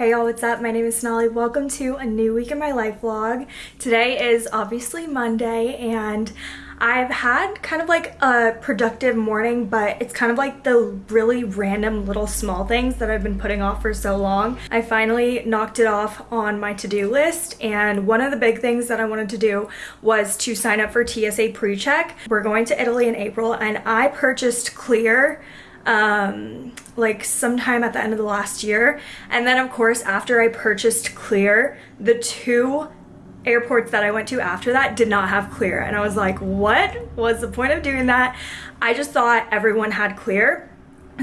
Hey y'all, what's up? My name is Sonali. Welcome to a new week in my life vlog. Today is obviously Monday and I've had kind of like a productive morning, but it's kind of like the really random little small things that I've been putting off for so long. I finally knocked it off on my to-do list and one of the big things that I wanted to do was to sign up for TSA PreCheck. We're going to Italy in April and I purchased Clear um, like sometime at the end of the last year. And then of course, after I purchased Clear, the two airports that I went to after that did not have Clear. And I was like, what was the point of doing that? I just thought everyone had Clear.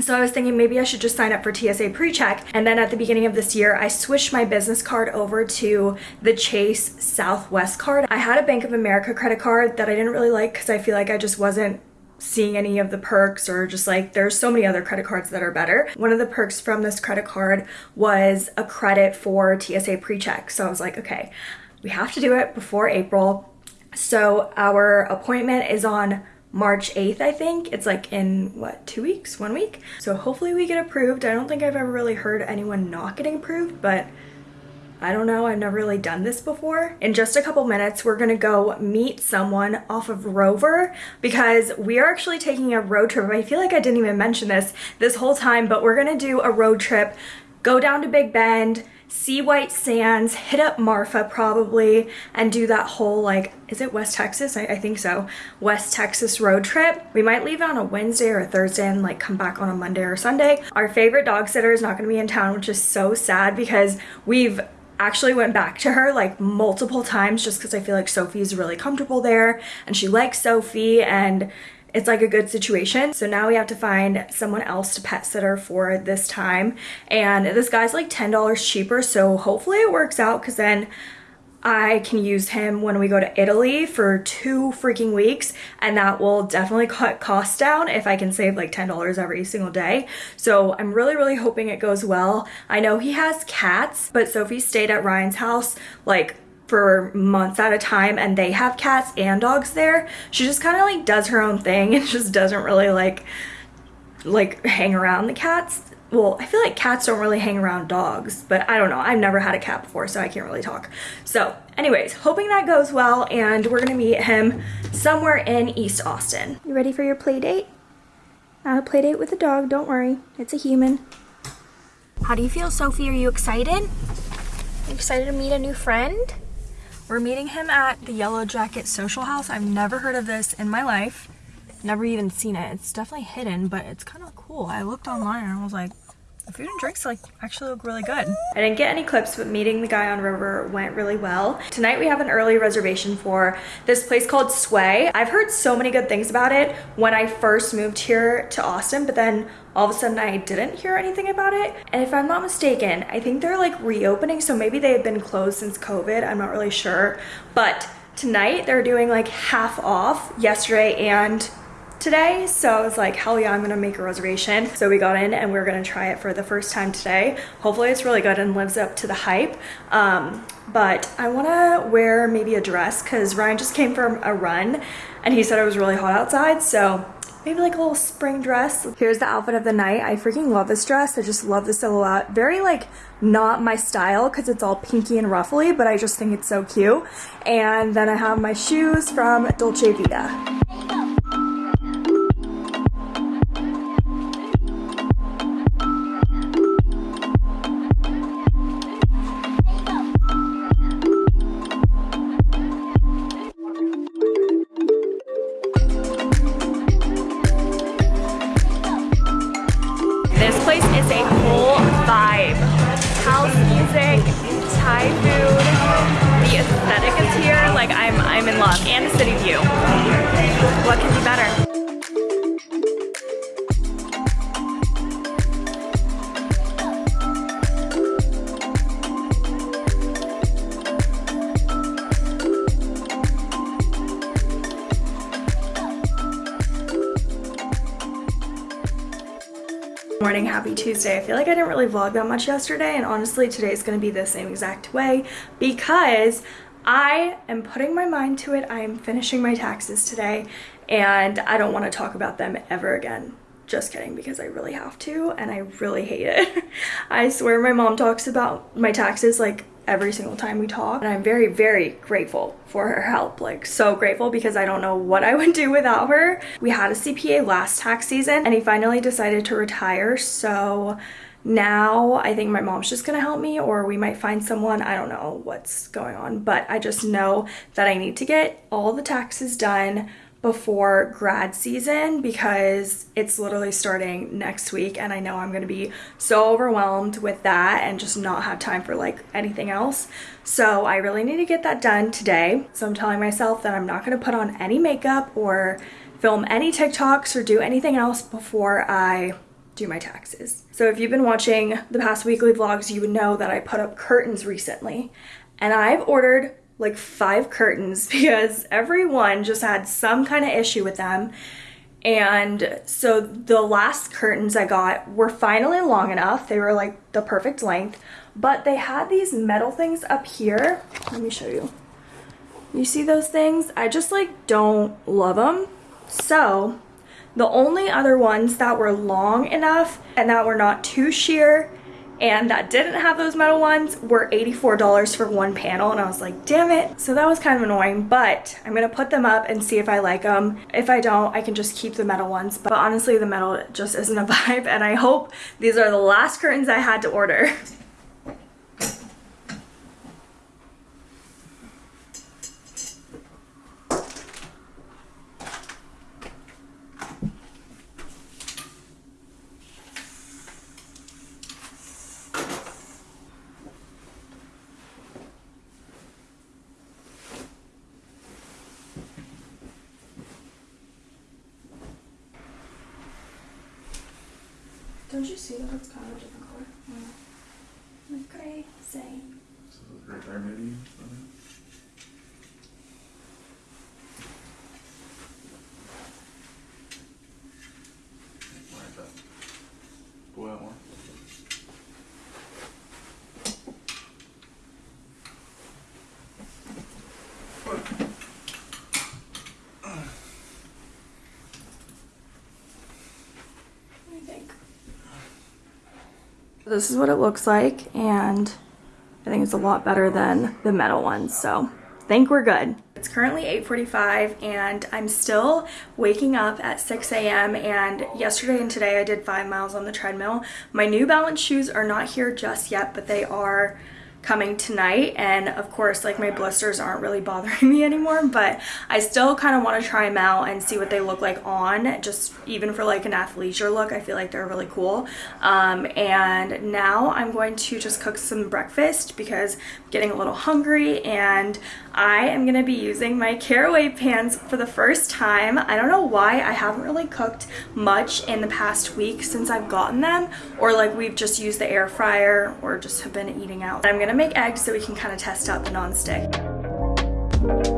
So I was thinking maybe I should just sign up for TSA PreCheck. And then at the beginning of this year, I switched my business card over to the Chase Southwest card. I had a Bank of America credit card that I didn't really like because I feel like I just wasn't seeing any of the perks or just like there's so many other credit cards that are better. One of the perks from this credit card was a credit for TSA PreCheck. So I was like, okay, we have to do it before April. So our appointment is on March 8th, I think. It's like in what, two weeks, one week? So hopefully we get approved. I don't think I've ever really heard anyone not getting approved, but I don't know, I've never really done this before. In just a couple minutes, we're gonna go meet someone off of Rover because we are actually taking a road trip. I feel like I didn't even mention this this whole time, but we're gonna do a road trip, go down to Big Bend, see White Sands, hit up Marfa probably, and do that whole like, is it West Texas? I, I, think so. West Texas road trip. We might leave on a Wednesday or a Thursday and like come back on a Monday or Sunday. Our favorite dog sitter is not gonna be in town, which is so sad because we've actually went back to her like multiple times just because I feel like Sophie's really comfortable there and she likes Sophie and it's like a good situation. So now we have to find someone else to pet sitter for this time. And this guy's like $10 cheaper. So hopefully it works out because then I can use him when we go to Italy for two freaking weeks and that will definitely cut costs down if I can save like $10 every single day. So I'm really, really hoping it goes well. I know he has cats, but Sophie stayed at Ryan's house like for months at a time and they have cats and dogs there. She just kind of like does her own thing and just doesn't really like like hang around the cats well, I feel like cats don't really hang around dogs, but I don't know. I've never had a cat before, so I can't really talk. So anyways, hoping that goes well, and we're gonna meet him somewhere in East Austin. You ready for your play date? Not a play date with a dog, don't worry. It's a human. How do you feel, Sophie? Are you excited? You excited to meet a new friend? We're meeting him at the Yellow Jacket Social House. I've never heard of this in my life. Never even seen it. It's definitely hidden, but it's kind of cool. I looked online and I was like, the food and drinks like actually look really good. I didn't get any clips, but meeting the guy on Rover went really well. Tonight we have an early reservation for this place called Sway. I've heard so many good things about it when I first moved here to Austin, but then all of a sudden I didn't hear anything about it. And if I'm not mistaken, I think they're like reopening, so maybe they have been closed since COVID. I'm not really sure. But tonight they're doing like half off yesterday and today so I was like hell yeah I'm gonna make a reservation so we got in and we are gonna try it for the first time today hopefully it's really good and lives up to the hype um, but I want to wear maybe a dress because Ryan just came from a run and he said it was really hot outside so maybe like a little spring dress. Here's the outfit of the night. I freaking love this dress. I just love the silhouette. Very like not my style because it's all pinky and ruffly, but I just think it's so cute. And then I have my shoes from Dolce Vita. Morning happy tuesday. I feel like i didn't really vlog that much yesterday and honestly today is going to be the same exact way because i am putting my mind to it i am finishing my taxes today and i don't want to talk about them ever again just kidding because I really have to and I really hate it. I swear my mom talks about my taxes like every single time we talk and I'm very very grateful for her help like so grateful because I don't know what I would do without her. We had a CPA last tax season and he finally decided to retire so now I think my mom's just gonna help me or we might find someone I don't know what's going on but I just know that I need to get all the taxes done before grad season because it's literally starting next week and I know I'm to be so overwhelmed with that and just not have time for like anything else. So I really need to get that done today. So I'm telling myself that I'm not to put on any makeup or film any TikToks or do anything else before I do my taxes. So if you've been watching the past weekly vlogs, you would know that I put up curtains recently and I've ordered like five curtains because everyone just had some kind of issue with them. And so the last curtains I got were finally long enough. They were like the perfect length, but they had these metal things up here. Let me show you. You see those things? I just like don't love them. So the only other ones that were long enough and that were not too sheer and that didn't have those metal ones were $84 for one panel and I was like damn it. So that was kind of annoying but I'm gonna put them up and see if I like them if I don't I can just keep the metal ones but honestly the metal just isn't a vibe and I hope these are the last curtains I had to order Don't you see that it's kind of a different color? Yeah. Like gray, same. So right there maybe. Like that. Go out more. What do you think? This is what it looks like and I think it's a lot better than the metal ones so think we're good. It's currently 8.45 and I'm still waking up at 6 a.m. and yesterday and today I did five miles on the treadmill. My New Balance shoes are not here just yet but they are coming tonight and of course like my blisters aren't really bothering me anymore but I still kind of want to try them out and see what they look like on just even for like an athleisure look I feel like they're really cool. Um, and now I'm going to just cook some breakfast because I'm getting a little hungry and I am going to be using my caraway pans for the first time. I don't know why I haven't really cooked much in the past week since I've gotten them or like we've just used the air fryer or just have been eating out. I'm gonna make eggs so we can kind of test out the non-stick.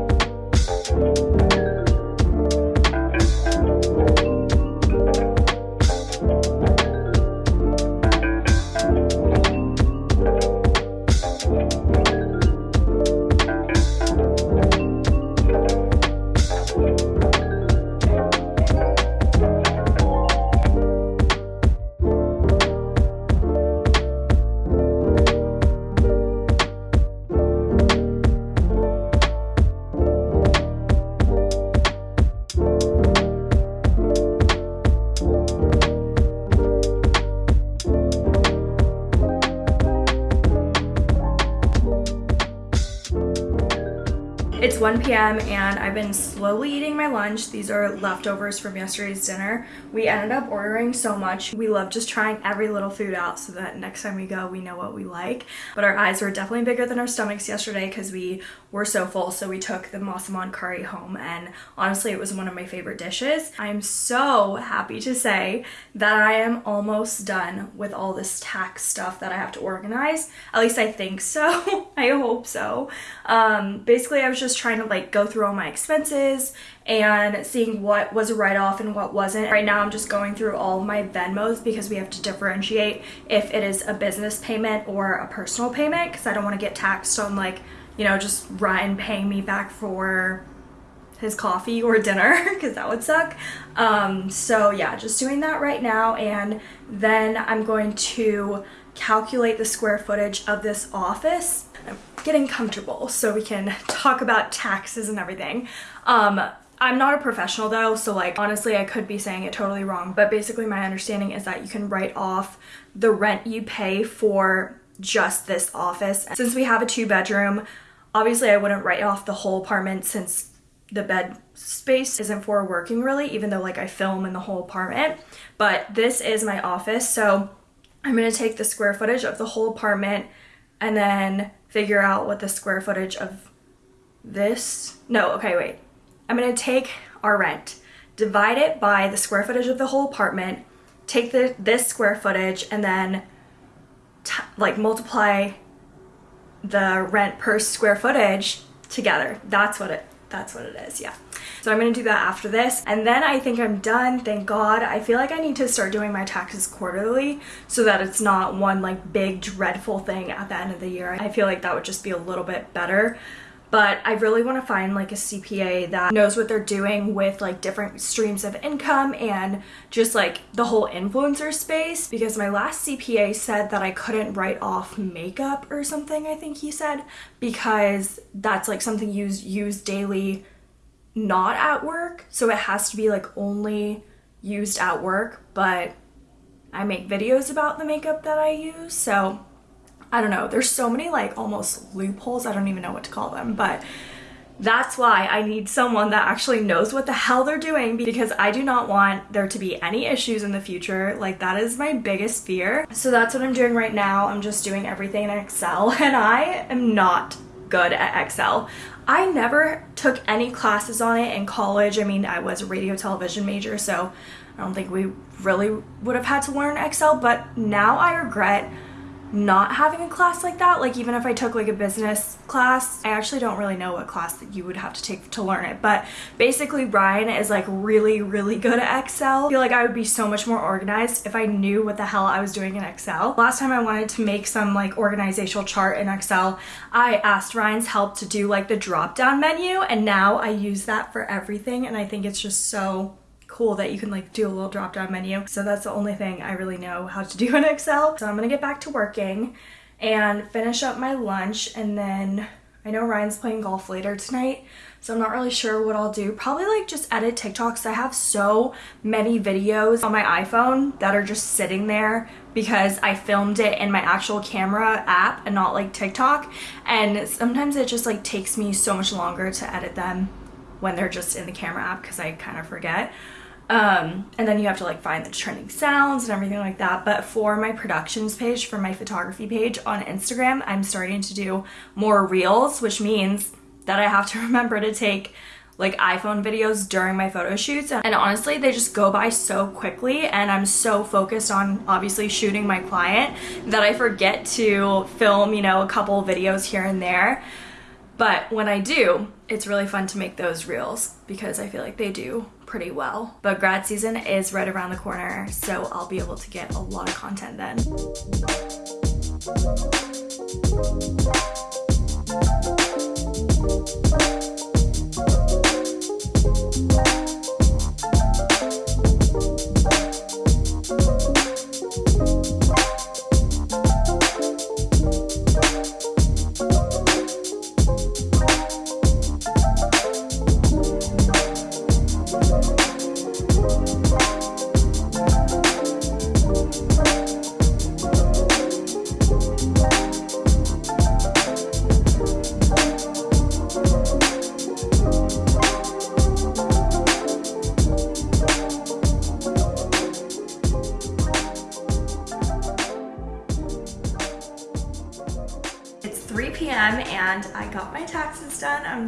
p.m. and I've been slowly eating my lunch. These are leftovers from yesterday's dinner. We ended up ordering so much. We love just trying every little food out so that next time we go, we know what we like. But our eyes were definitely bigger than our stomachs yesterday because we were so full. So we took the Massaman curry home and honestly, it was one of my favorite dishes. I'm so happy to say that I am almost done with all this tax stuff that I have to organize. At least I think so. I hope so. Um, basically, I was just just trying to like go through all my expenses and seeing what was a write-off and what wasn't. Right now I'm just going through all my Venmos because we have to differentiate if it is a business payment or a personal payment because I don't want to get taxed on like, you know, just Ryan paying me back for his coffee or dinner because that would suck. Um, so yeah, just doing that right now and then I'm going to calculate the square footage of this office. I'm getting comfortable so we can talk about taxes and everything. Um, I'm not a professional though, so like honestly I could be saying it totally wrong, but basically my understanding is that you can write off the rent you pay for just this office. Since we have a two bedroom, obviously I wouldn't write off the whole apartment since the bed space isn't for working really, even though like I film in the whole apartment. But this is my office, so I'm gonna take the square footage of the whole apartment and then figure out what the square footage of this, no, okay, wait. I'm gonna take our rent, divide it by the square footage of the whole apartment, take the this square footage and then like multiply the rent per square footage together. That's what it that's what it is, yeah. So I'm gonna do that after this. And then I think I'm done, thank God. I feel like I need to start doing my taxes quarterly so that it's not one like big dreadful thing at the end of the year. I feel like that would just be a little bit better but I really want to find like a CPA that knows what they're doing with like different streams of income and just like the whole influencer space because my last CPA said that I couldn't write off makeup or something I think he said because that's like something you use daily not at work. So it has to be like only used at work but I make videos about the makeup that I use so I don't know. There's so many like almost loopholes. I don't even know what to call them, but that's why I need someone that actually knows what the hell they're doing because I do not want there to be any issues in the future. Like that is my biggest fear. So that's what I'm doing right now. I'm just doing everything in Excel and I am not good at Excel. I never took any classes on it in college. I mean, I was a radio television major, so I don't think we really would have had to learn Excel, but now I regret not having a class like that like even if I took like a business class I actually don't really know what class that you would have to take to learn it. But basically Ryan is like really really good at Excel. I feel like I would be so much more organized if I knew what the hell I was doing in Excel. Last time I wanted to make some like organizational chart in Excel I asked Ryan's help to do like the drop down menu and now I use that for everything and I think it's just so cool that you can like do a little drop down menu. So that's the only thing I really know how to do in Excel. So I'm gonna get back to working and finish up my lunch and then I know Ryan's playing golf later tonight, so I'm not really sure what I'll do. Probably like just edit TikToks. I have so many videos on my iPhone that are just sitting there because I filmed it in my actual camera app and not like TikTok. And sometimes it just like takes me so much longer to edit them when they're just in the camera app because I kind of forget. Um, and then you have to like find the trending sounds and everything like that. But for my productions page, for my photography page on Instagram, I'm starting to do more reels, which means that I have to remember to take like iPhone videos during my photo shoots. And honestly, they just go by so quickly and I'm so focused on obviously shooting my client that I forget to film, you know, a couple videos here and there. But when I do, it's really fun to make those reels because I feel like they do pretty well. But grad season is right around the corner, so I'll be able to get a lot of content then.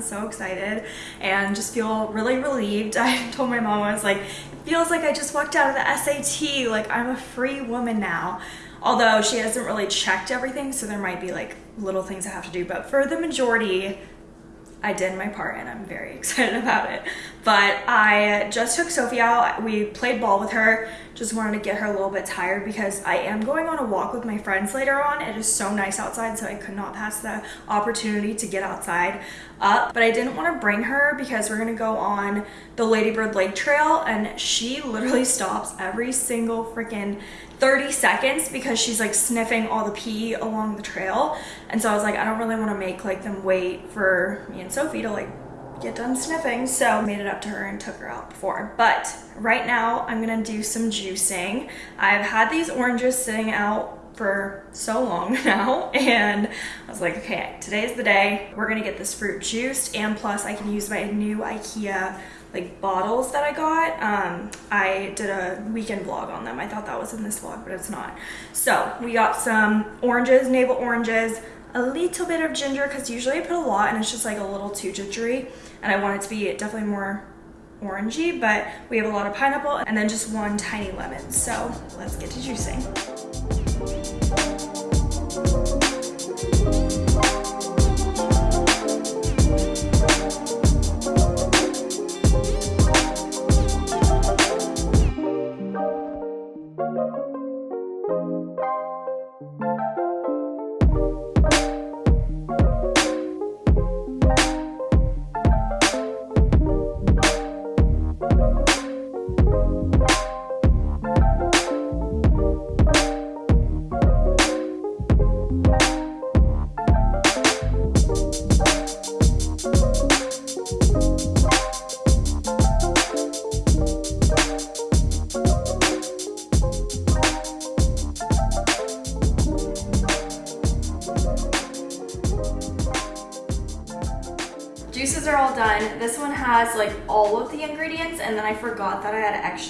So excited and just feel really relieved. I told my mom, I was like, it feels like I just walked out of the SAT, like I'm a free woman now. Although she hasn't really checked everything, so there might be like little things I have to do, but for the majority, I did my part and I'm very excited about it. But I just took Sophie out. We played ball with her. Just wanted to get her a little bit tired because I am going on a walk with my friends later on. It is so nice outside, so I could not pass the opportunity to get outside up. But I didn't want to bring her because we're gonna go on the Ladybird Lake Trail and she literally stops every single freaking 30 seconds because she's like sniffing all the pee along the trail. And so I was like, I don't really want to make like them wait for me and Sophie to like get done sniffing. So I made it up to her and took her out before. But right now I'm gonna do some juicing. I've had these oranges sitting out for so long now and I was like okay today's the day we're gonna get this fruit juiced and plus I can use my new Ikea like bottles that I got um, I did a weekend vlog on them I thought that was in this vlog but it's not so we got some oranges navel oranges a little bit of ginger because usually I put a lot and it's just like a little too gingery and I want it to be definitely more orangey, but we have a lot of pineapple and then just one tiny lemon. So let's get to juicing.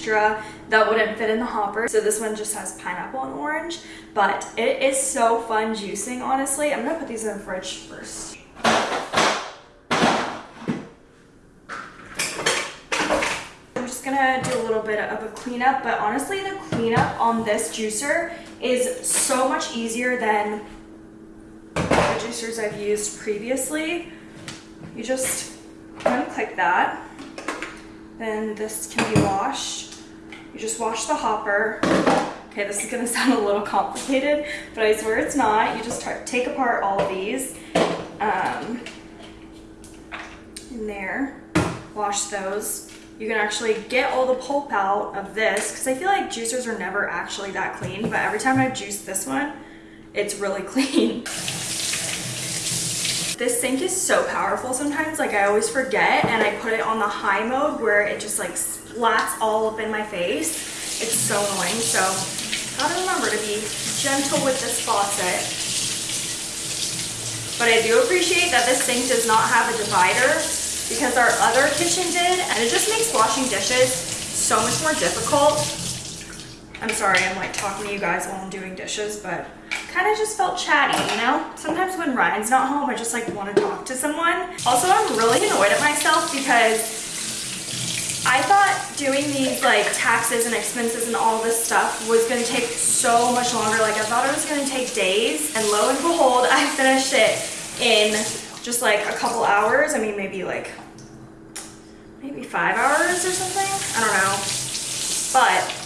Extra that wouldn't fit in the hopper. So this one just has pineapple and orange, but it is so fun juicing, honestly. I'm gonna put these in the fridge first. I'm just gonna do a little bit of a cleanup, but honestly the cleanup on this juicer is so much easier than the juicers I've used previously. You just unclick that. Then this can be washed. You just wash the hopper. Okay, this is gonna sound a little complicated, but I swear it's not. You just take apart all of these um, in there, wash those. You can actually get all the pulp out of this because I feel like juicers are never actually that clean, but every time I've juiced this one, it's really clean. This sink is so powerful sometimes, like I always forget and I put it on the high mode where it just like splats all up in my face. It's so annoying, so gotta remember to be gentle with this faucet. But I do appreciate that this sink does not have a divider because our other kitchen did and it just makes washing dishes so much more difficult. I'm sorry, I'm like talking to you guys while I'm doing dishes, but kind of just felt chatty, you know? Sometimes when Ryan's not home, I just like want to talk to someone. Also, I'm really annoyed at myself because I thought doing these like taxes and expenses and all this stuff was gonna take so much longer. Like I thought it was gonna take days and lo and behold, I finished it in just like a couple hours. I mean, maybe like, maybe five hours or something. I don't know. But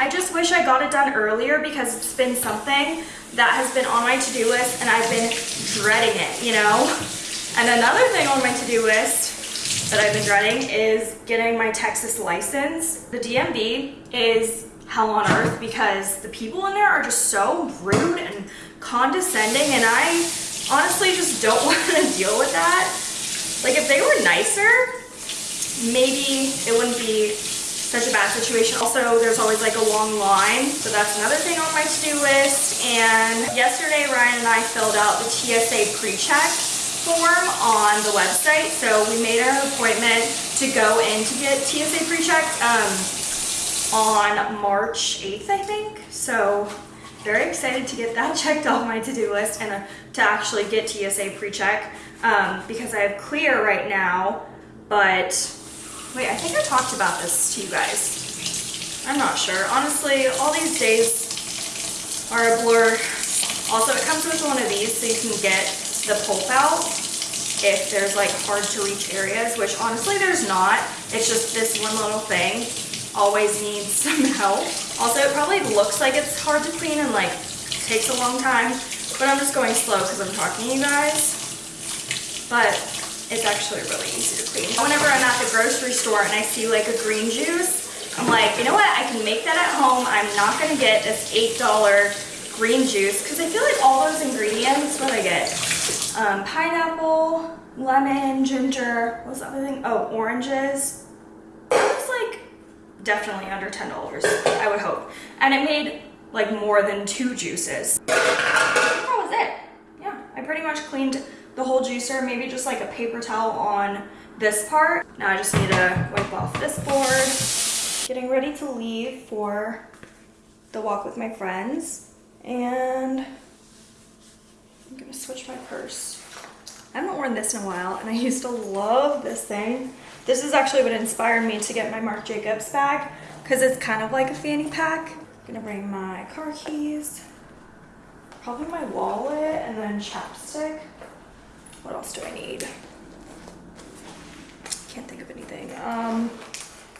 I just wish I got it done earlier because it's been something that has been on my to-do list and I've been dreading it, you know? And another thing on my to-do list that I've been dreading is getting my Texas license. The DMV is hell on earth because the people in there are just so rude and condescending and I honestly just don't want to deal with that. Like if they were nicer, maybe it wouldn't be such a bad situation. Also, there's always like a long line, so that's another thing on my to-do list. And yesterday, Ryan and I filled out the TSA pre-check form on the website. So we made an appointment to go in to get TSA pre-checked um, on March 8th, I think. So very excited to get that checked off my to-do list and uh, to actually get TSA pre-check um, because I have clear right now, but Wait, I think I talked about this to you guys. I'm not sure. Honestly, all these days are a blur. Also, it comes with one of these so you can get the pulp out. if there's like hard to reach areas, which honestly there's not. It's just this one little thing always needs some help. Also, it probably looks like it's hard to clean and like takes a long time, but I'm just going slow because I'm talking to you guys. But it's actually really easy to clean. Whenever I'm at the grocery store and I see like a green juice, I'm like, you know what? I can make that at home. I'm not gonna get this $8 green juice because I feel like all those ingredients, what I get? Um, pineapple, lemon, ginger, what's the other thing? Oh, oranges. It looks like definitely under $10, I would hope. And it made like more than two juices. That was it. Yeah, I pretty much cleaned the whole juicer, maybe just like a paper towel on this part. Now I just need to wipe off this board. Getting ready to leave for the walk with my friends. And I'm gonna switch my purse. I haven't worn this in a while and I used to love this thing. This is actually what inspired me to get my Marc Jacobs bag because it's kind of like a fanny pack. I'm gonna bring my car keys, probably my wallet and then chapstick. What else do I need? Can't think of anything. Um,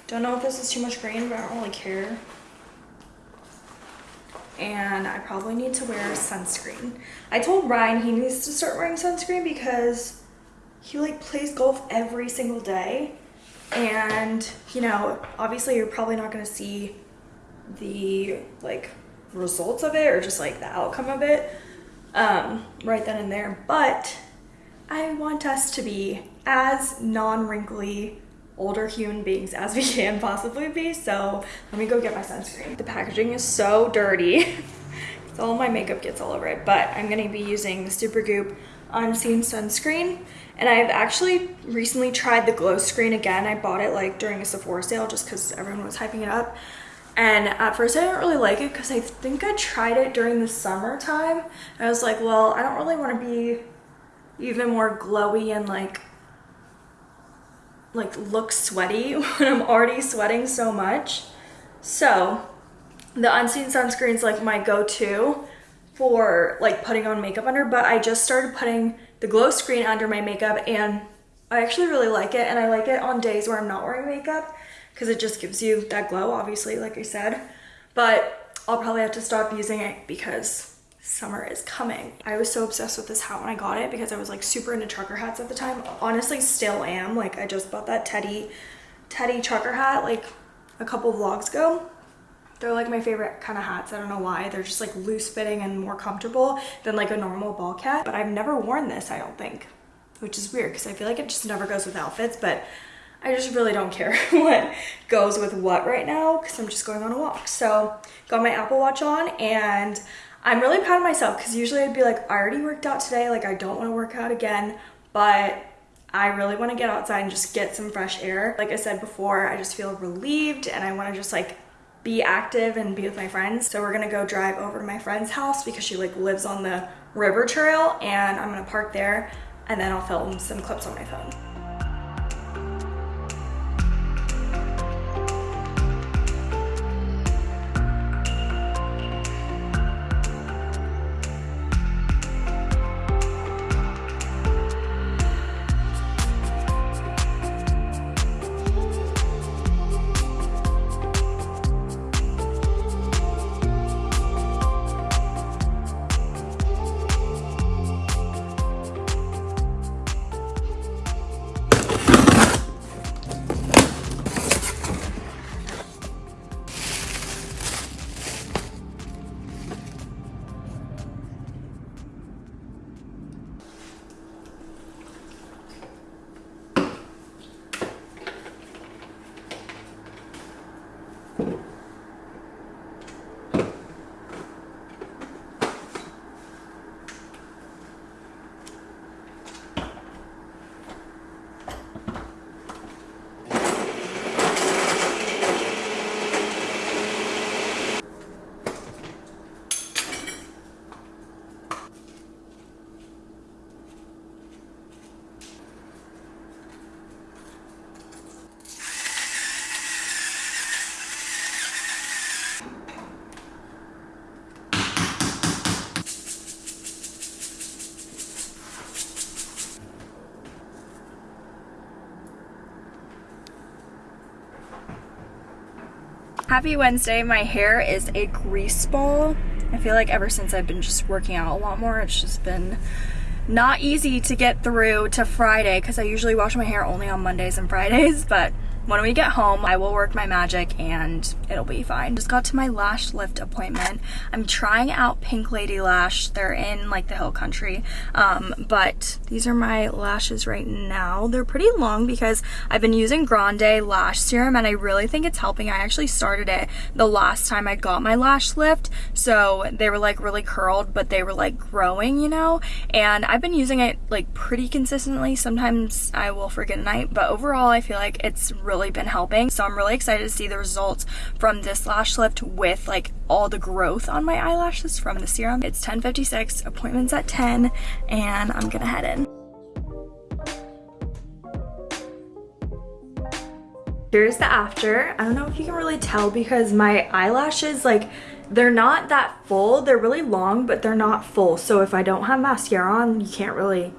don't know if this is too much green, but I don't really care. And I probably need to wear sunscreen. I told Ryan he needs to start wearing sunscreen because he like plays golf every single day. And, you know, obviously you're probably not gonna see the like results of it or just like the outcome of it um, right then and there. But I want us to be as non-wrinkly older human beings as we can possibly be. So let me go get my sunscreen. The packaging is so dirty. It's all my makeup gets all over it, but I'm gonna be using the Supergoop Unseen Sunscreen. And I've actually recently tried the glow screen again. I bought it like during a Sephora sale just because everyone was hyping it up. And at first I didn't really like it because I think I tried it during the summertime. I was like, well, I don't really want to be even more glowy and like like look sweaty when I'm already sweating so much. So the unseen sunscreen is like my go-to for like putting on makeup under, but I just started putting the glow screen under my makeup and I actually really like it and I like it on days where I'm not wearing makeup because it just gives you that glow obviously like I said but I'll probably have to stop using it because summer is coming. I was so obsessed with this hat when I got it because I was like super into trucker hats at the time. Honestly, still am. Like I just bought that Teddy, Teddy trucker hat like a couple vlogs ago. They're like my favorite kind of hats. I don't know why. They're just like loose fitting and more comfortable than like a normal ball cap. But I've never worn this, I don't think, which is weird because I feel like it just never goes with outfits. But I just really don't care what goes with what right now because I'm just going on a walk. So got my Apple Watch on and I'm really proud of myself because usually I'd be like, I already worked out today, like I don't want to work out again, but I really want to get outside and just get some fresh air. Like I said before, I just feel relieved and I want to just like be active and be with my friends. So we're gonna go drive over to my friend's house because she like lives on the river trail and I'm gonna park there and then I'll film some clips on my phone. Happy Wednesday. My hair is a grease ball. I feel like ever since I've been just working out a lot more, it's just been not easy to get through to Friday because I usually wash my hair only on Mondays and Fridays, but when we get home, I will work my magic and it'll be fine. Just got to my lash lift appointment. I'm trying out Pink Lady Lash. They're in like the hill country. Um, but these are my lashes right now. They're pretty long because I've been using Grande lash serum and I really think it's helping. I actually started it the last time I got my lash lift. So they were like really curled, but they were like growing, you know? And I've been using it like pretty consistently. Sometimes I will forget a night, but overall I feel like it's really really been helping. So I'm really excited to see the results from this lash lift with like all the growth on my eyelashes from the serum. It's 10.56, appointment's at 10, and I'm gonna head in. Here's the after. I don't know if you can really tell because my eyelashes, like, they're not that full. They're really long, but they're not full. So if I don't have mascara on, you can't really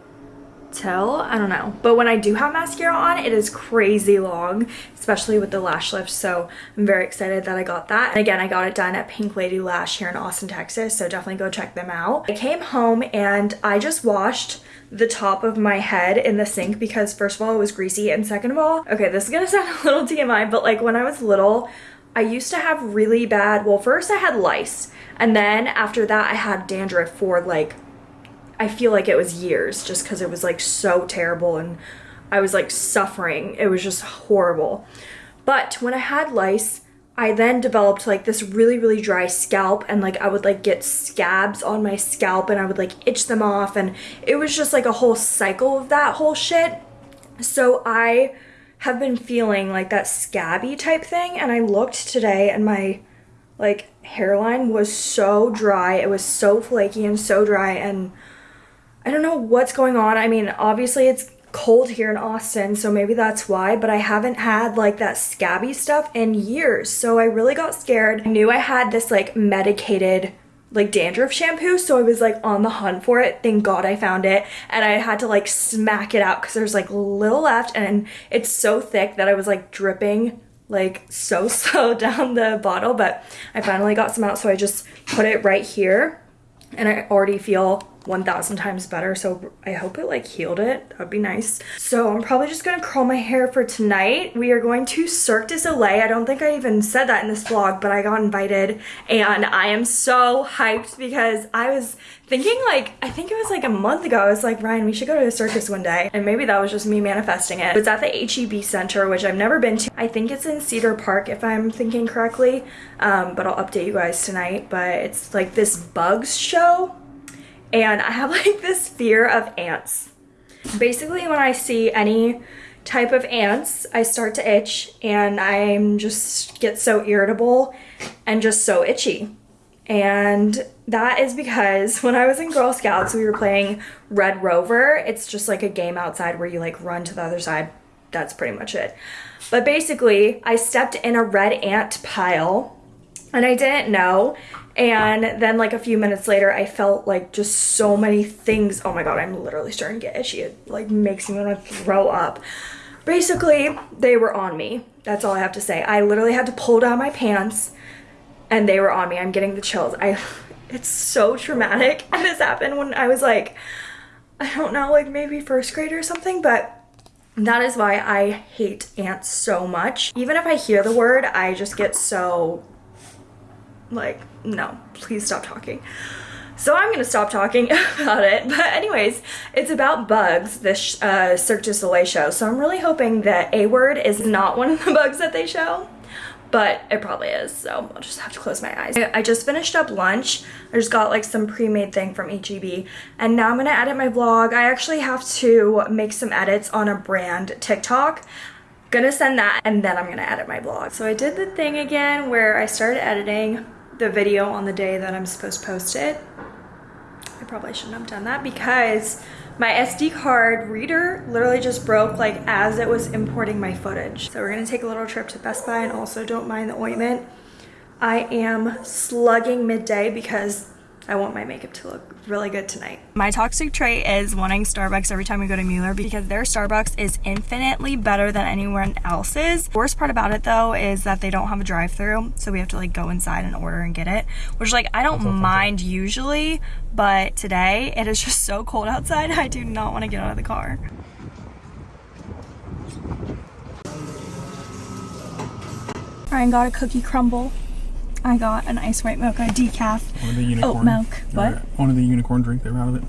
tell i don't know. But when i do have mascara on it is crazy long especially with the lash lift. So i'm very excited that i got that. And again i got it done at pink lady lash here in austin texas. So definitely go check them out. I came home and i just washed the top of my head in the sink because first of all it was greasy and second of all okay this is gonna sound a little tmi but like when i was little I used to have really bad, well first I had lice and then after that I had dandruff for like I feel like it was years just because it was like so terrible and I was like suffering. It was just horrible. But when I had lice, I then developed like this really, really dry scalp and like I would like get scabs on my scalp and I would like itch them off and it was just like a whole cycle of that whole shit. So I have been feeling like that scabby type thing and I looked today and my like hairline was so dry. It was so flaky and so dry and I don't know what's going on. I mean, obviously it's cold here in Austin, so maybe that's why, but I haven't had like that scabby stuff in years. So I really got scared. I knew I had this like medicated like dandruff shampoo so I was like on the hunt for it thank god I found it and I had to like smack it out because there's like little left and it's so thick that I was like dripping like so slow down the bottle but I finally got some out so I just put it right here and I already feel 1000 times better. So I hope it like healed it. That'd be nice. So I'm probably just gonna curl my hair for tonight. We are going to Cirque du Soleil. I don't think I even said that in this vlog but I got invited and I am so hyped because I was thinking like I think it was like a month ago. I was like Ryan we should go to a circus one day. And maybe that was just me manifesting it. It's at the HEB Center which I've never been to. I think it's in Cedar Park if I'm thinking correctly um, but I'll update you guys tonight. But it's like this bugs show and I have like this fear of ants. Basically when I see any type of ants, I start to itch and I'm just get so irritable and just so itchy. And that is because when I was in Girl Scouts, we were playing Red Rover. It's just like a game outside where you like run to the other side. That's pretty much it. But basically, I stepped in a red ant pile and I didn't know and then like a few minutes later, I felt like just so many things. Oh my God, I'm literally starting to get itchy. It like makes me want to throw up. Basically, they were on me. That's all I have to say. I literally had to pull down my pants and they were on me. I'm getting the chills. I, it's so traumatic. And this happened when I was like, I don't know, like maybe first grade or something, but that is why I hate ants so much. Even if I hear the word, I just get so like, no, please stop talking. So I'm gonna stop talking about it. But anyways, it's about bugs, this uh, Cirque du Soleil show. So I'm really hoping that A-word is not one of the bugs that they show, but it probably is. So I'll just have to close my eyes. I just finished up lunch. I just got like some pre-made thing from HEB. And now I'm gonna edit my vlog. I actually have to make some edits on a brand TikTok gonna send that and then I'm gonna edit my vlog. So I did the thing again where I started editing the video on the day that I'm supposed to post it. I probably shouldn't have done that because my SD card reader literally just broke like as it was importing my footage. So we're gonna take a little trip to Best Buy and also don't mind the ointment. I am slugging midday because I want my makeup to look really good tonight. My toxic trait is wanting Starbucks every time we go to Mueller because their Starbucks is infinitely better than anyone else's. Worst part about it though is that they don't have a drive through so we have to like go inside and order and get it, which like I don't mind usually, but today it is just so cold outside I do not want to get out of the car. Ryan got a cookie crumble. I got an ice white mocha decaf the unicorn. oat milk. What? One of the unicorn drink they were out of it.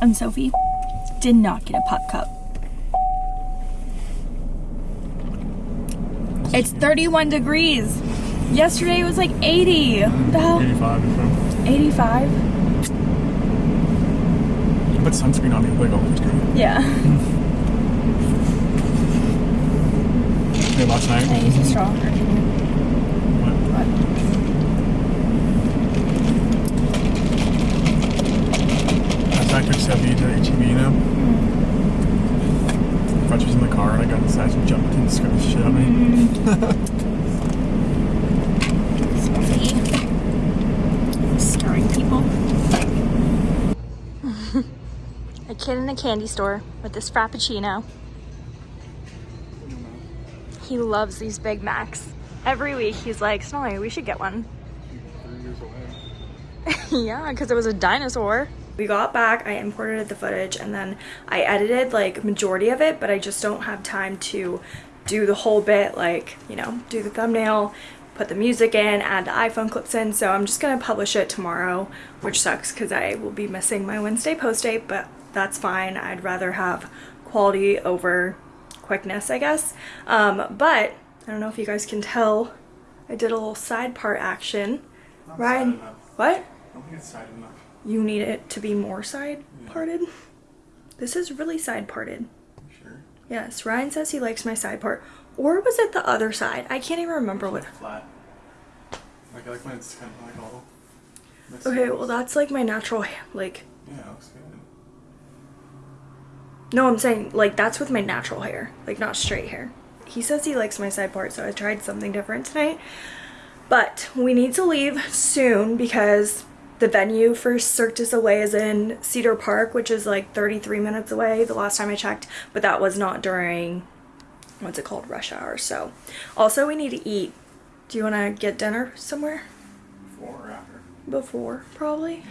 And um, Sophie did not get a pup cup. It's 31 degrees. Yesterday it was like 80. What the hell? 85 85? You put sunscreen on it, like oh, always good. Yeah. Hey, last night. Can I use a straw? Or? What? Last night I took Steffi to HEB, you know? Thought she was in the car and I got inside and jumped hmm. and scared the shit out of me. Sophie. Scaring people. a kid in a candy store with this Frappuccino. He loves these Big Macs. Every week he's like, Snowy, we should get one. Yeah, because it was a dinosaur. We got back, I imported the footage, and then I edited like majority of it, but I just don't have time to do the whole bit, like, you know, do the thumbnail, put the music in, add the iPhone clips in, so I'm just gonna publish it tomorrow, which sucks because I will be missing my Wednesday post date, but that's fine. I'd rather have quality over quickness, I guess. Um, but I don't know if you guys can tell, I did a little side part action. Not Ryan, what? I don't think it's side enough. You need it to be more side parted. This is really side parted. Sure? Yes, Ryan says he likes my side part. Or was it the other side? I can't even remember what. Flat. Like, I like when it's kind of like all. Okay, well that's like my natural like. Yeah, it looks good. No, I'm saying like that's with my natural hair, like not straight hair. He says he likes my side part, so I tried something different tonight. But we need to leave soon because the venue for Cirque du Soleil is in Cedar Park, which is like 33 minutes away the last time I checked, but that was not during what's it called rush hour. So, also we need to eat. Do you want to get dinner somewhere Before or after? before probably?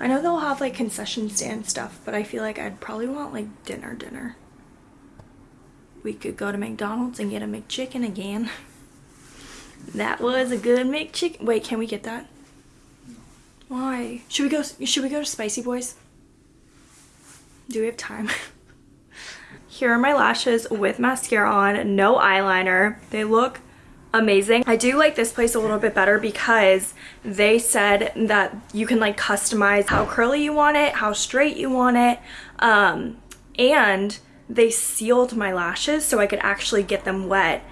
I know they'll have like concession stand stuff, but I feel like I'd probably want like dinner dinner. We could go to McDonald's and get a McChicken again. That was a good McChicken. Wait, can we get that? Why? Should we go should we go to Spicy Boys? Do we have time? Here are my lashes with mascara on, no eyeliner. They look amazing. I do like this place a little bit better because they said that you can like customize how curly you want it, how straight you want it, um, and they sealed my lashes so I could actually get them wet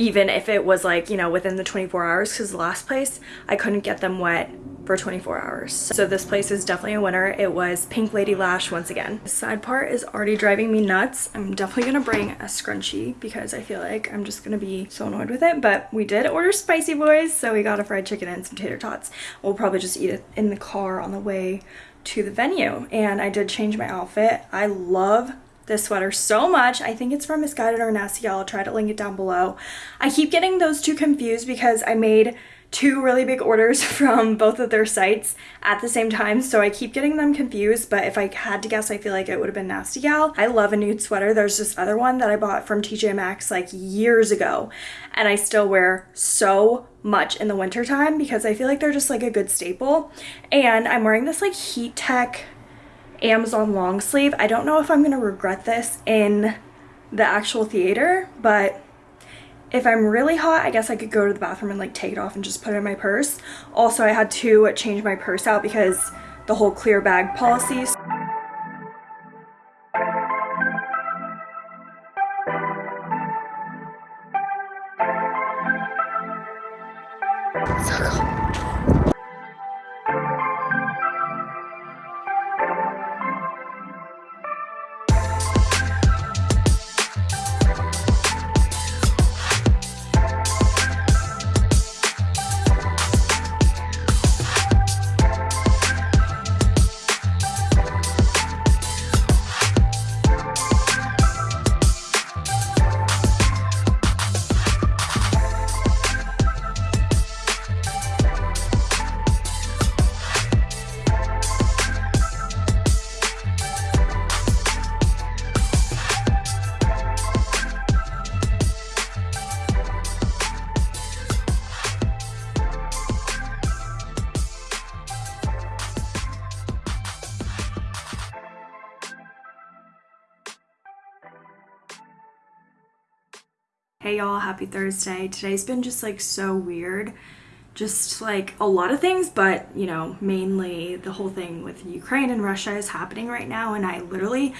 even if it was like, you know, within the 24 hours because the last place I couldn't get them wet for 24 hours. So this place is definitely a winner. It was Pink Lady Lash once again. The side part is already driving me nuts. I'm definitely gonna bring a scrunchie because I feel like I'm just gonna be so annoyed with it. But we did order Spicy Boys, so we got a fried chicken and some tater tots. We'll probably just eat it in the car on the way to the venue. And I did change my outfit. I love this sweater so much. I think it's from Missguided or Nasty. I'll try to link it down below. I keep getting those two confused because I made two really big orders from both of their sites at the same time so I keep getting them confused but if I had to guess I feel like it would have been Nasty Gal. I love a nude sweater. There's this other one that I bought from TJ Maxx like years ago and I still wear so much in the wintertime because I feel like they're just like a good staple and I'm wearing this like Heat Tech Amazon long sleeve. I don't know if I'm gonna regret this in the actual theater, but if I'm really hot, I guess I could go to the bathroom and like take it off and just put it in my purse. Also, I had to change my purse out because the whole clear bag policy. Happy Thursday. Today's been just like so weird. Just like a lot of things, but you know, mainly the whole thing with Ukraine and Russia is happening right now. And I literally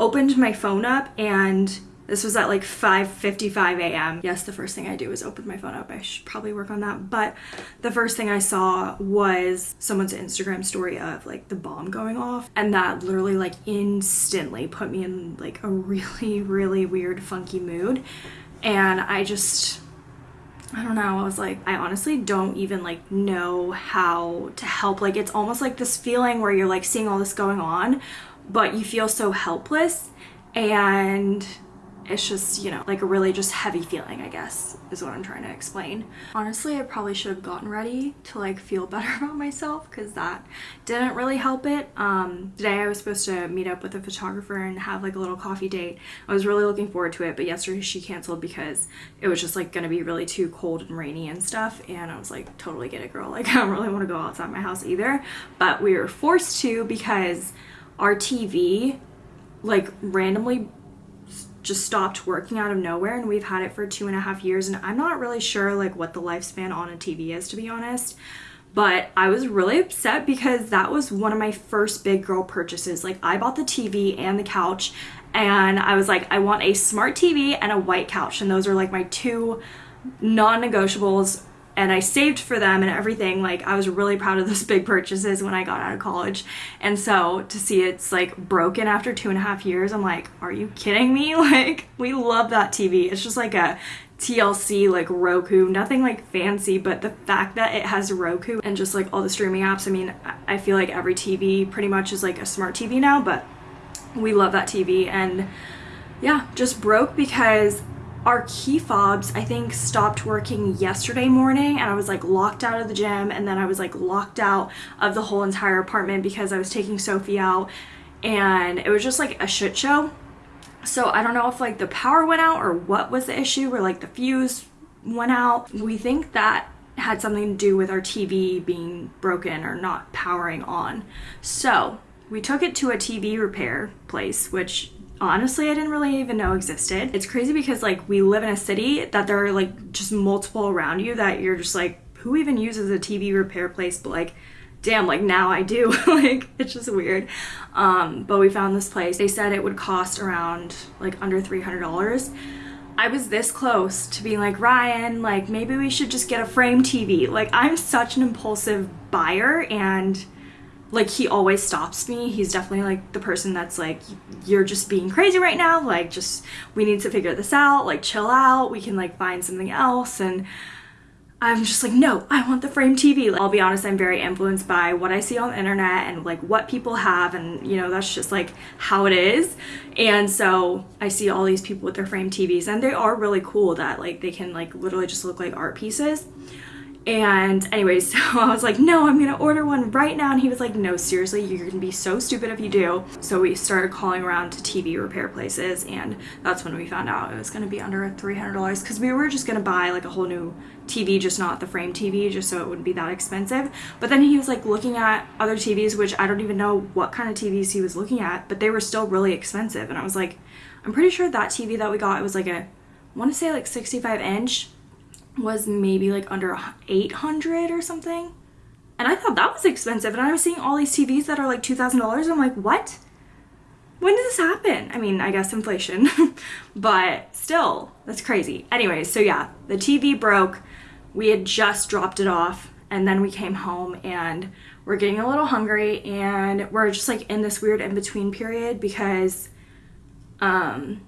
opened my phone up and this was at like 5.55 a.m. Yes, the first thing I do is open my phone up. I should probably work on that. But the first thing I saw was someone's Instagram story of like the bomb going off. And that literally like instantly put me in like a really, really weird, funky mood and I just I don't know. I was like, I honestly don't even like know how to help. Like, it's almost like this feeling where you're like seeing all this going on, but you feel so helpless. And it's just, you know, like a really just heavy feeling, I guess, is what I'm trying to explain. Honestly, I probably should have gotten ready to like feel better about myself because that didn't really help it. Um, today I was supposed to meet up with a photographer and have like a little coffee date. I was really looking forward to it, but yesterday she canceled because it was just like gonna be really too cold and rainy and stuff. And I was like, totally get it, girl. Like, I don't really want to go outside my house either. But we were forced to because our TV like randomly just stopped working out of nowhere and we've had it for two and a half years and I'm not really sure like what the lifespan on a TV is to be honest. But I was really upset because that was one of my first big girl purchases. Like I bought the TV and the couch and I was like I want a smart TV and a white couch and those are like my two non-negotiables and I saved for them and everything. Like I was really proud of those big purchases when I got out of college. And so to see it's like broken after two and a half years, I'm like, are you kidding me? Like we love that TV. It's just like a TCL like Roku, nothing like fancy, but the fact that it has Roku and just like all the streaming apps, I mean, I feel like every TV pretty much is like a smart TV now, but we love that TV and yeah, just broke because our key fobs I think stopped working yesterday morning and I was like locked out of the gym and then I was like locked out of the whole entire apartment because I was taking Sophie out and it was just like a shit show. So I don't know if like the power went out or what was the issue or like the fuse went out. We think that had something to do with our TV being broken or not powering on. So we took it to a TV repair place, which honestly I didn't really even know existed. It's crazy because like we live in a city that there are like just multiple around you that you're just like who even uses a TV repair place? But like damn like now I do. Like it's just weird. Um but we found this place. They said it would cost around like under $300 I was this close to being like Ryan like maybe we should just get a frame TV like I'm such an impulsive buyer and like he always stops me. He's definitely like the person that's like you're just being crazy right now. Like just we need to figure this out. Like chill out. We can like find something else. And I'm just like no I want the frame TV like, I'll be honest I'm very influenced by what I see on the internet and like what people have. And you know that's just like how it is. And so I see all these people with their frame TVs and they are really cool that like they can like literally just look like art pieces and anyway, so I was like, no, I'm gonna order one right now. And he was like, no, seriously, you're gonna be so stupid if you do. So we started calling around to TV repair places and that's when we found out it was gonna be under $300 because we were just gonna buy like a whole new TV, just not the frame TV, just so it wouldn't be that expensive. But then he was like looking at other TVs, which I don't even know what kind of TVs he was looking at, but they were still really expensive. And I was like, I'm pretty sure that TV that we got, it was like a, I wanna say like 65 inch was maybe like under 800 or something. And I thought that was expensive. And I was seeing all these TVs that are like $2,000. I'm like, what? When did this happen? I mean, I guess inflation, but still, that's crazy. Anyways, so yeah, the TV broke. We had just dropped it off and then we came home and we're getting a little hungry and we're just like in this weird in-between period because um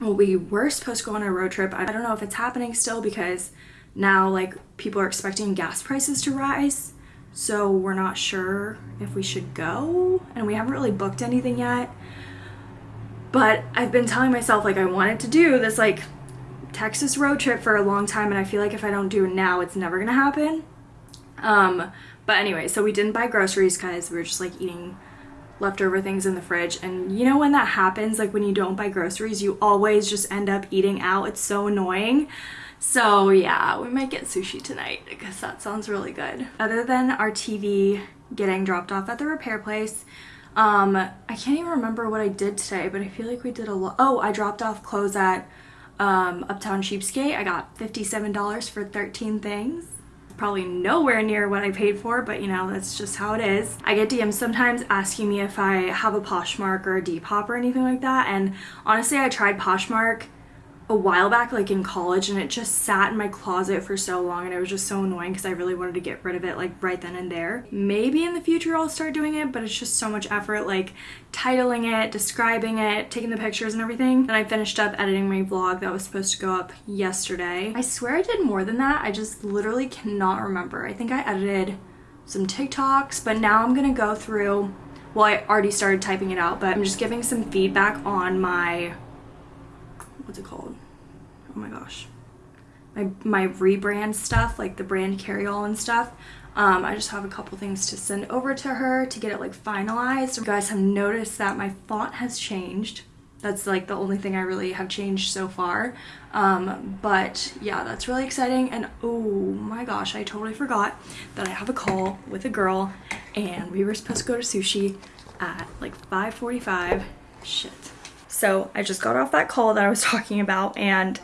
well we were supposed to go on a road trip. I don't know if it's happening still because now like people are expecting gas prices to rise. So we're not sure if we should go and we haven't really booked anything yet. But i've been telling myself like i wanted to do this like texas road trip for a long time and i feel like if i don't do it now it's never gonna happen. Um but anyway so we didn't buy groceries because we were just like eating leftover things in the fridge. And you know when that happens like when you don't buy groceries you always just end up eating out. It's so annoying. So yeah we might get sushi tonight because that sounds really good. Other than our TV getting dropped off at the repair place um I can't even remember what I did today but I feel like we did a lot oh I dropped off clothes at um, Uptown Cheapskate. I got $57 for 13 things probably nowhere near what I paid for, but you know, that's just how it is. I get DMs sometimes asking me if I have a Poshmark or a Depop or anything like that, and honestly, I tried Poshmark a while back like in college and it just sat in my closet for so long and it was just so annoying because I really wanted to get rid of it like right then and there. Maybe in the future I'll start doing it but it's just so much effort like titling it, describing it, taking the pictures and everything. Then I finished up editing my vlog that was supposed to go up yesterday. I swear I did more than that. I just literally cannot remember. I think I edited some TikToks but now I'm gonna go through well I already started typing it out but I'm just giving some feedback on my what's it called? Oh my gosh. My, my rebrand stuff, like the brand carry-all and stuff. Um, I just have a couple things to send over to her to get it like finalized. You guys have noticed that my font has changed. That's like the only thing I really have changed so far. Um, but yeah, that's really exciting. And oh my gosh, I totally forgot that I have a call with a girl and we were supposed to go to sushi at like 5.45. Shit. So I just got off that call that I was talking about and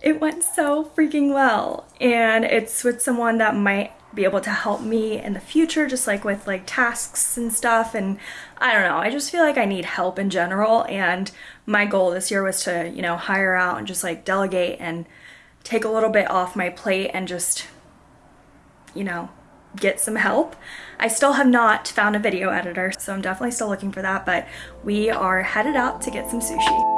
it went so freaking well. And it's with someone that might be able to help me in the future, just like with like tasks and stuff. And I don't know, I just feel like I need help in general. And my goal this year was to, you know, hire out and just like delegate and take a little bit off my plate and just, you know, get some help. I still have not found a video editor, so I'm definitely still looking for that, but we are headed out to get some sushi.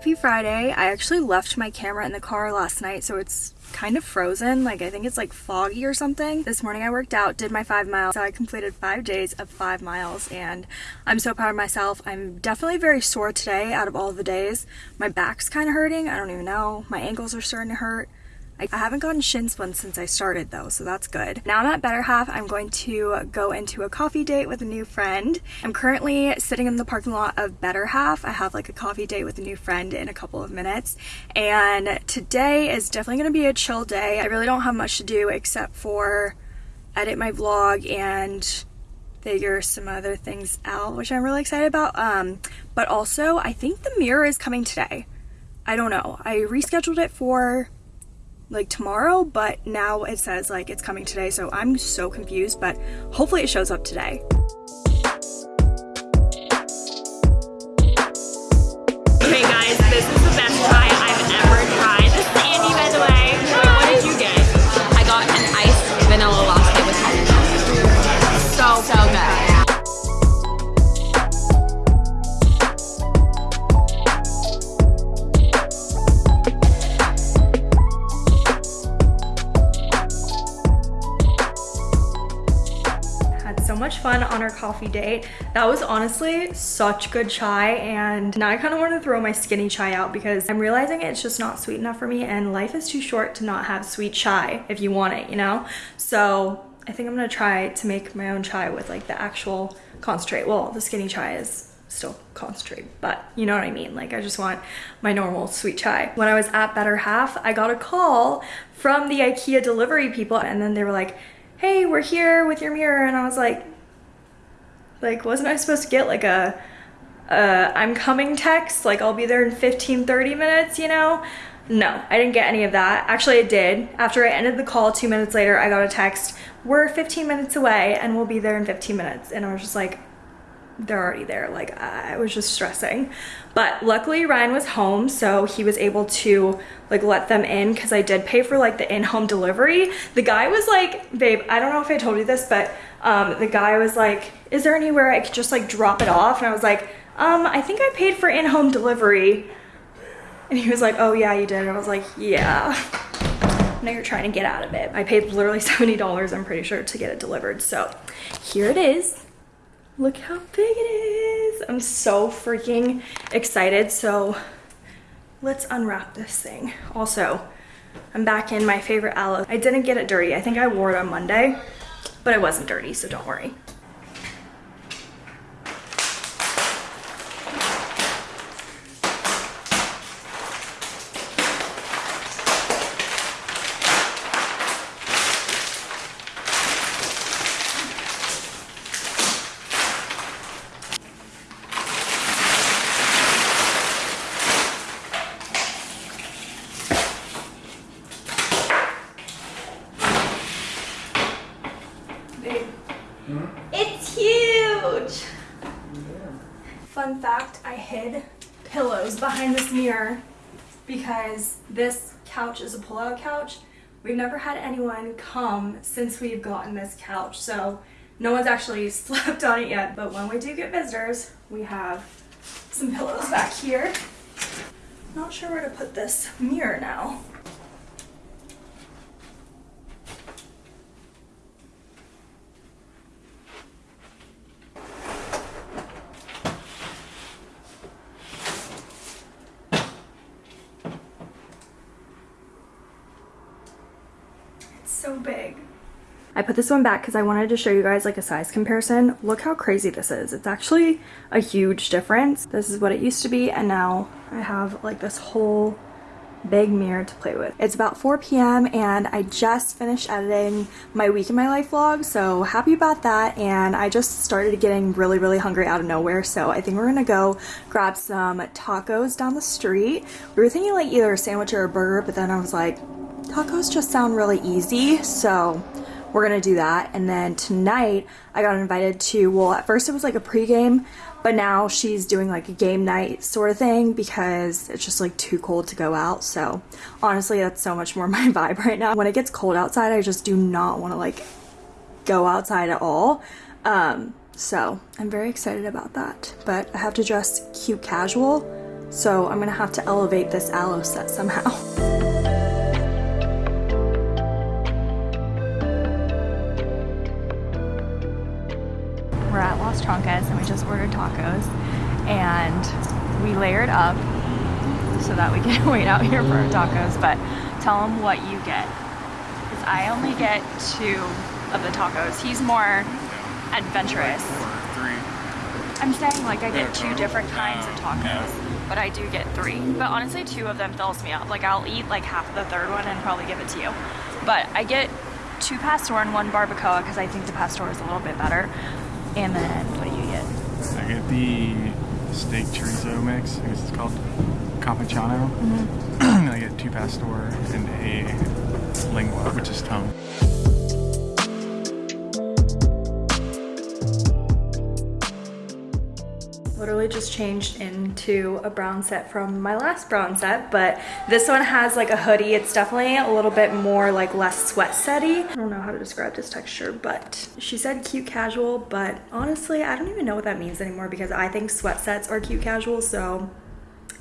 Happy Friday. I actually left my camera in the car last night, so it's kind of frozen. Like, I think it's like foggy or something. This morning I worked out, did my five miles. So I completed five days of five miles, and I'm so proud of myself. I'm definitely very sore today out of all the days. My back's kind of hurting. I don't even know. My ankles are starting to hurt. I haven't gotten shin splints since I started though, so that's good. Now I'm at Better Half. I'm going to go into a coffee date with a new friend. I'm currently sitting in the parking lot of Better Half. I have like a coffee date with a new friend in a couple of minutes. And today is definitely going to be a chill day. I really don't have much to do except for edit my vlog and figure some other things out, which I'm really excited about. Um, but also, I think the mirror is coming today. I don't know. I rescheduled it for like tomorrow, but now it says like it's coming today. So I'm so confused, but hopefully it shows up today. On our coffee date. That was honestly such good chai and now I kind of want to throw my skinny chai out because I'm realizing it's just not sweet enough for me and life is too short to not have sweet chai if you want it, you know? So I think I'm gonna try to make my own chai with like the actual concentrate. Well, the skinny chai is still concentrate, but you know what I mean? Like I just want my normal sweet chai. When I was at Better Half, I got a call from the IKEA delivery people and then they were like, hey, we're here with your mirror. And I was like, like, wasn't I supposed to get like a, uh, I'm coming text? Like I'll be there in 15, 30 minutes, you know? No, I didn't get any of that. Actually, I did. After I ended the call two minutes later, I got a text, we're 15 minutes away and we'll be there in 15 minutes. And I was just like, they're already there. Like I was just stressing. But luckily Ryan was home, so he was able to like let them in because I did pay for like the in-home delivery. The guy was like, babe, I don't know if I told you this, but um, the guy was like, is there anywhere I could just like drop it off? And I was like, um, I think I paid for in-home delivery. And he was like, oh yeah, you did. And I was like, yeah. Now you're trying to get out of it. I paid literally $70, I'm pretty sure, to get it delivered. So here it is. Look how big it is. I'm so freaking excited. So let's unwrap this thing. Also, I'm back in my favorite Alo. I didn't get it dirty. I think I wore it on Monday, but it wasn't dirty, so don't worry. Babe. It's huge! Fun fact, I hid pillows behind this mirror because this couch is a pull-out couch. We've never had anyone come since we've gotten this couch, so no one's actually slept on it yet, but when we do get visitors, we have some pillows back here. Not sure where to put this mirror now. It's so big. I put this one back because I wanted to show you guys like a size comparison. Look how crazy this is. It's actually a huge difference. This is what it used to be and now I have like this whole big mirror to play with. It's about 4 p.m. and I just finished editing my week in my life vlog so happy about that and I just started getting really really hungry out of nowhere so I think we're gonna go grab some tacos down the street. We were thinking like either a sandwich or a burger but then I was like tacos just sound really easy so we're gonna do that. And then tonight I got invited to well at first it was like a pregame but now she's doing like a game night sort of thing because it's just like too cold to go out. So honestly that's so much more my vibe right now. When it gets cold outside I just do not want to like go outside at all. Um so I'm very excited about that. But I have to dress cute casual so I'm gonna have to elevate this Alo set somehow Las Trancas and we just ordered tacos and we layered up so that we can wait out here for our tacos but tell him what you get because I only get two of the tacos. He's more adventurous. I'm saying like I get two different kinds of tacos but I do get three. But honestly two of them fills me up. Like I'll eat like half of the third one and probably give it to you. But I get two pastor and one barbacoa because I think the pastor is a little bit better and then what do you get? I get the steak chorizo mix. I guess it's called Campechano. Mm-hmm. and I get two pastor and a lengua, which is tongue. Just changed into a brown set from my last brown set, but this one has like a hoodie. It's definitely a little bit more like less sweat setty. I don't know how to describe this texture, but she said cute casual, but honestly, I don't even know what that means anymore because I think sweat sets are cute casual, so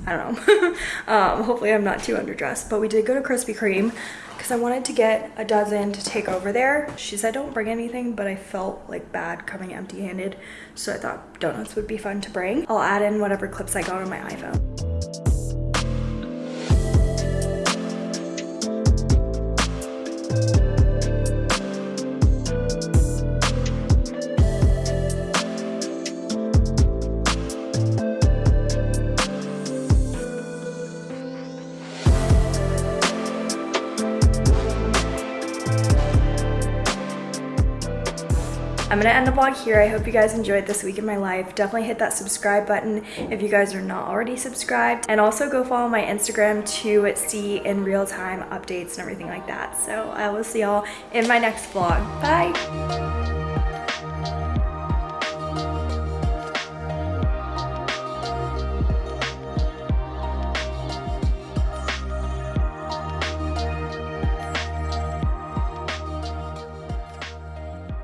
I don't know. um, hopefully I'm not too underdressed, but we did go to Krispy Kreme because I wanted to get a dozen to take over there. She said don't bring anything, but I felt like bad coming empty handed. So I thought donuts would be fun to bring. I'll add in whatever clips I got on my iPhone. I'm gonna end the vlog here. I hope you guys enjoyed this week in my life. Definitely hit that subscribe button if you guys are not already subscribed. And also go follow my Instagram to see in real time updates and everything like that. So I will see y'all in my next vlog. Bye!